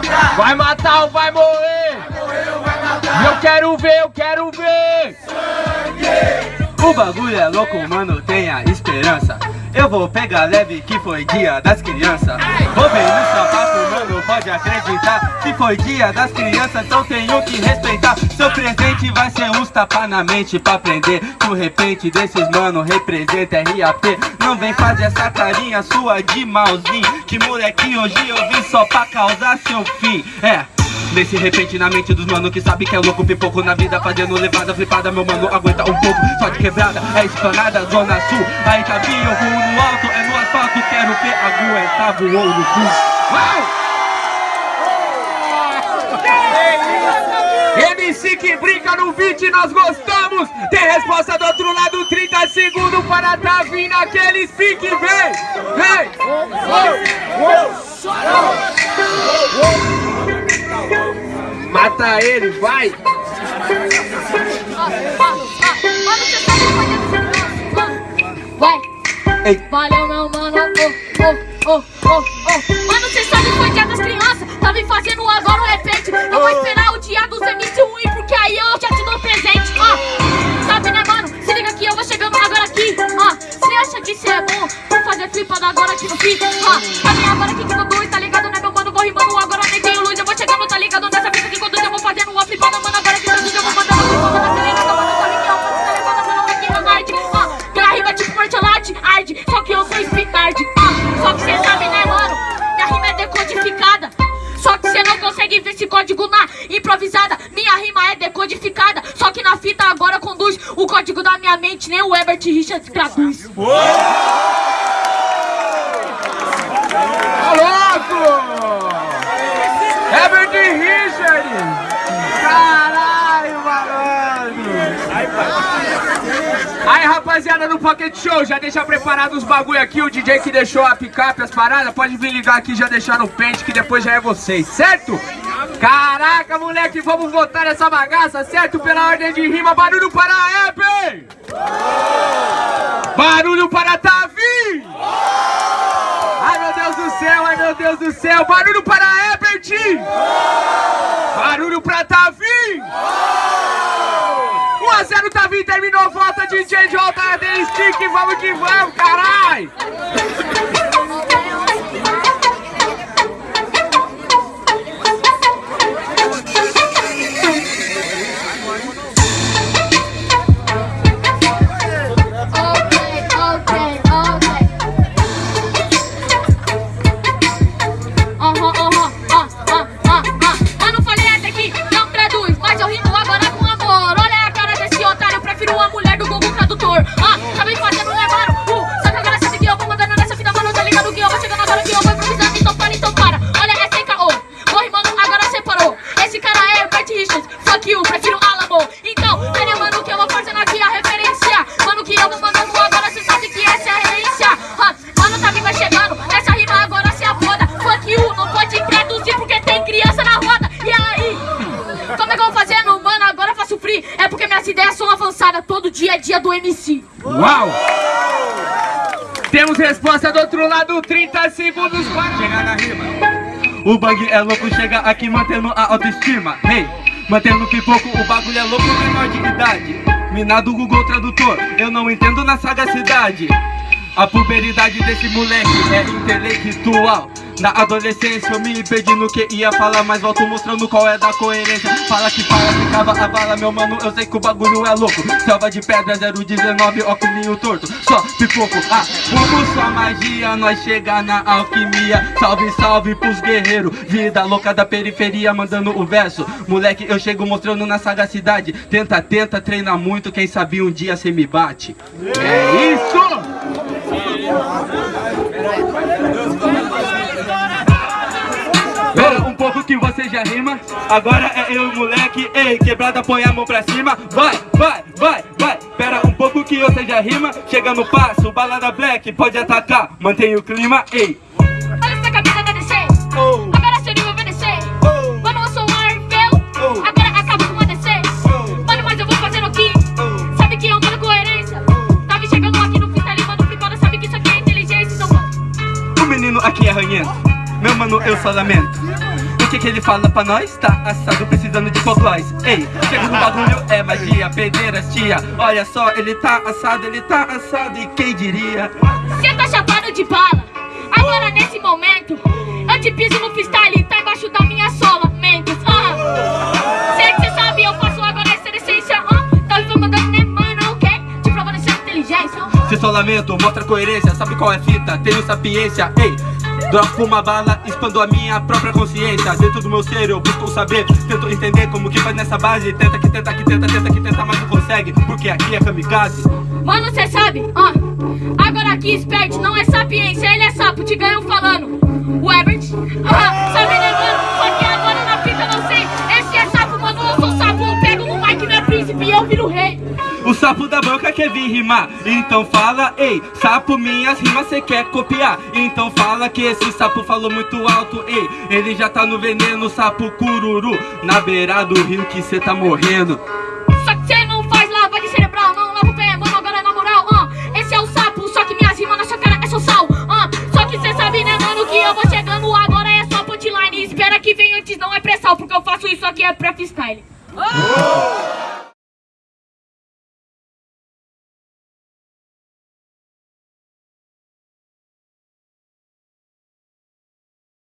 matar. Vai matar ou vai morrer? Vai morrer ou vai matar. Eu quero ver, eu quero ver. Sangue. O bagulho é louco, mano, tenha esperança. Eu vou pegar leve que foi dia das crianças. Vou bem no sapato, mano, pode acreditar. Se foi dia das crianças, então tenho que respeitar. Seu presente vai ser uns tapa na mente pra aprender. Que o repente desses mano representa RAP. Não vem fazer essa carinha sua de malzinho. Que moleque hoje eu vim só pra causar seu fim. É. Nesse repentinamente dos mano que sabe que é louco Pipoco na vida fazendo levada flipada Meu mano aguenta um pouco, só de quebrada É esplanada, zona sul Aí tá bem, eu vou no alto É no asfalto, quero ver aguentar Voou no cu MC que brinca no beat, nós gostamos. Tem resposta do outro lado, 30 segundos para tá vindo aquele pique. Vem, vem. Mata ele, vai. Vai! Ei. Valeu, meu mano! Oh, oh, oh, oh. Mano, cê sabe que foi dia das crianças! Tá me fazendo agora um repente! Eu vou esperar o dia dos MC ruim, porque aí eu já te dou presente! Ó, sabe né, mano? Se liga que eu vou chegando agora aqui! Ó, cê acha que cê é bom? Vou fazer flipada agora aqui no fim! Ó, sabe agora que que eu dou, tá ligado, né, meu mano? Vou rimando rima decodificada. Só que na fita agora conduz o código da minha mente, nem o Herbert Richards traduz. Tá louco! Herbert Richard! Caralho, malandro! Aí, rapaziada, no Pocket Show, já deixa preparado os bagulho aqui. O DJ que deixou a picape, as paradas, pode vir ligar aqui e já deixar no pente, que depois já é vocês, certo? Caraca, moleque, vamos votar nessa bagaça, certo? Pela ordem de rima, barulho para a! Barulho para a Tavi! Ai, meu Deus do céu, ai, meu Deus do céu! Barulho para a Ebert! Barulho para Tavi! 1x0 Tavi, terminou, volta DJ J, Adel Stick, vamos que vamos, carai! Dia é dia do MC. Uau! Temos resposta do outro lado, 30 segundos para... Chegar na rima. O bug é louco, chega aqui mantendo a autoestima. Hey, mantendo pipoco, o bagulho é louco, menor de idade. Minado Google Tradutor, eu não entendo na sagacidade. A puberidade desse moleque é intelectual Na adolescência eu me perdi no que ia falar Mas volto mostrando qual é da coerência. Fala que fala, que cava a vala, meu mano Eu sei que o bagulho é louco. Selva de pedra 019, óculos torto. Só pipoco, ah, como sua magia Nós chega na alquimia. Salve, salve pros guerreiros Vida louca da periferia mandando o verso. Moleque, eu chego mostrando na sagacidade Tenta, tenta, treina muito Quem sabe um dia cê me bate. É isso! Que já rima Agora é eu moleque Ei, quebrada põe a mão pra cima Vai, vai, vai, vai Pera um pouco que você já rima Chega no passo, balada black Pode atacar, mantém o clima Ei, Olha essa camisa da DC. oh, Agora seu nível vai descer. oh, Mano, eu sou um Arvel. Oh. Agora acaba com a DC. oh, Mano, mas eu vou fazendo aqui. oh Sabe que eu mando coerência. Tá me chegando aqui no fita ali, mano, flipando. Sabe que isso aqui é inteligência. Então, O menino aqui é ranhento Meu mano, eu só lamento que que ele fala pra nós? Tá assado precisando de hipoglós Ei, chega no bagulho, é magia Pedreiras, tia Olha só, ele tá assado, ele tá assado E quem diria? Cê tá chapado de bala. Agora nesse momento, eu te piso no freestyle, tá embaixo da minha sola, Mendes. Ah. Sei que cê sabe, eu faço agora essa essência. Ah. Tá me mandando, né, mano? O quê? Te provando essa inteligência. Se só lamento, mostra coerência Sabe qual é a fita? Tenho sapiência Ei, dropo uma bala, expando a minha própria consciência Dentro do meu ser eu busco saber Tento entender como que faz nessa base Tenta que tenta que tenta, tenta que tenta, mas não consegue Porque aqui é kamikaze Mano, cê sabe? Ah. Agora aqui, Spert não é sapiência, ele é sapo, te ganham falando. O Ebert? Ah, sabe, mano? Só que agora na fita não sei. Esse é sapo, mano, eu sou sapo. Eu pego no mic, meu príncipe e eu viro rei. Sapo da boca quer vir rimar Então fala, ei, sapo, minhas rimas cê quer copiar Então fala que esse sapo falou muito alto, ei Ele já tá no veneno, sapo cururu Na beira do rio que cê tá morrendo Só que cê não faz lavagem cerebral, não lava o pé, mano, agora na moral, ah. Esse é o sapo, só que minhas rimas na sua cara é só sal, ah. Só que cê sabe, né, mano, que eu vou chegando agora é só punchline. Espera que vem antes, não é pressão, porque eu faço isso aqui é pré-freestyle.